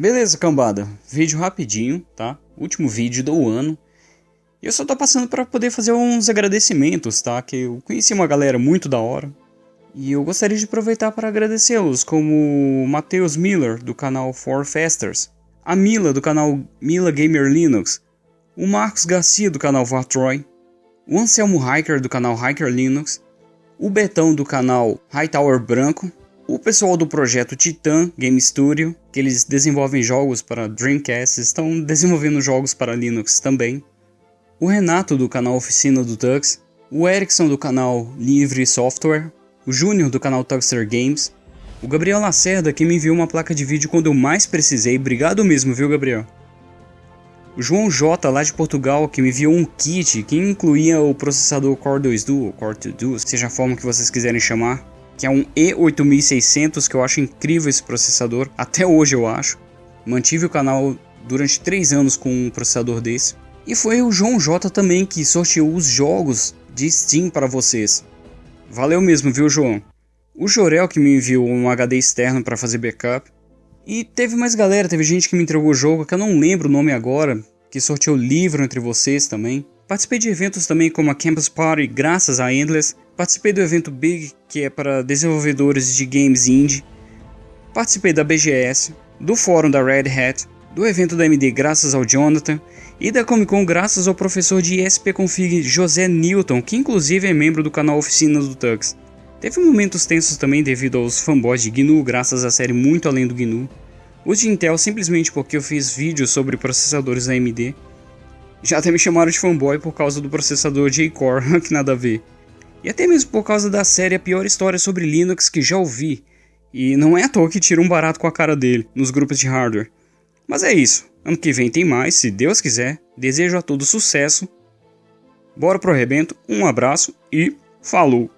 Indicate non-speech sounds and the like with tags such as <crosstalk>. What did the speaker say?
Beleza, cambada. Vídeo rapidinho, tá? Último vídeo do ano. Eu só tô passando para poder fazer uns agradecimentos, tá? Que eu conheci uma galera muito da hora. E eu gostaria de aproveitar para agradecê-los, como Matheus Miller, do canal For Fasters, a Mila, do canal Mila Gamer Linux, o Marcos Garcia, do canal Vartroy, o Anselmo Hiker, do canal Hiker Linux, o Betão, do canal Hightower Branco, o pessoal do projeto Titan Game Studio, que eles desenvolvem jogos para Dreamcast, estão desenvolvendo jogos para Linux também, o Renato, do canal Oficina do Tux, o Erickson, do canal Livre Software, o Júnior do canal Tugster Games, o Gabriel Lacerda que me enviou uma placa de vídeo quando eu mais precisei, obrigado mesmo, viu Gabriel? O João J lá de Portugal que me enviou um kit que incluía o processador Core 2 Duo, Core 2 Duo, seja a forma que vocês quiserem chamar, que é um E8600 que eu acho incrível esse processador, até hoje eu acho. Mantive o canal durante 3 anos com um processador desse. E foi o João J também que sorteou os jogos de Steam para vocês. Valeu mesmo, viu, João? O Jorel que me enviou um HD externo para fazer backup. E teve mais galera, teve gente que me entregou o jogo que eu não lembro o nome agora, que sorteou livro entre vocês também. Participei de eventos também como a Campus Party, graças a Endless. Participei do evento Big, que é para desenvolvedores de games indie. Participei da BGS, do fórum da Red Hat, do evento da AMD graças ao Jonathan e da Comic Con graças ao professor de ESP Config José Newton, que inclusive é membro do canal Oficina do Tux. Teve momentos tensos também devido aos fanboys de GNU, graças à série Muito Além do GNU. Os de Intel simplesmente porque eu fiz vídeos sobre processadores AMD. Já até me chamaram de fanboy por causa do processador J-Core, <laughs> que nada a ver. E até mesmo por causa da série A Pior História sobre Linux que já ouvi. E não é à toa que tira um barato com a cara dele, nos grupos de hardware. Mas é isso. Ano que vem tem mais, se Deus quiser. Desejo a todos sucesso. Bora pro arrebento, um abraço e falou!